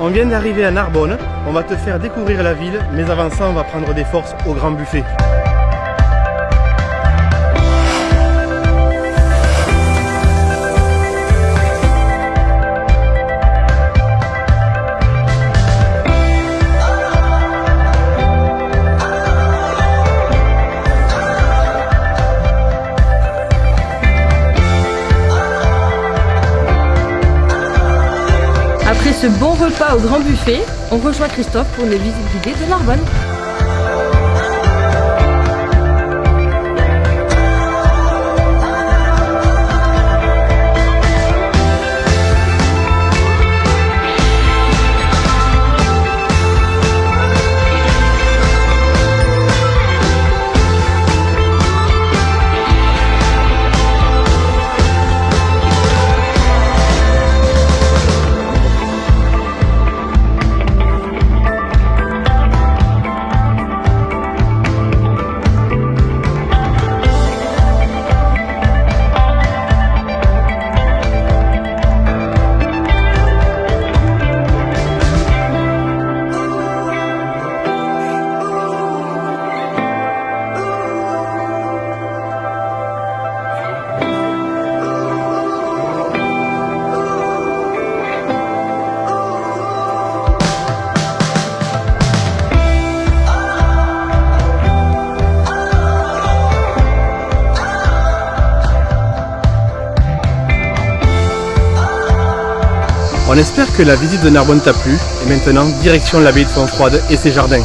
on vient d'arriver à Narbonne. On va te faire découvrir la ville, mais avant ça, on va prendre des forces au grand buffet. Ce bon repas au grand buffet, on rejoint Christophe pour une visite guidée de Narbonne. On espère que la visite de Narbonne t'a plu. Et maintenant, direction l'abbaye de Fontfroide et ses jardins.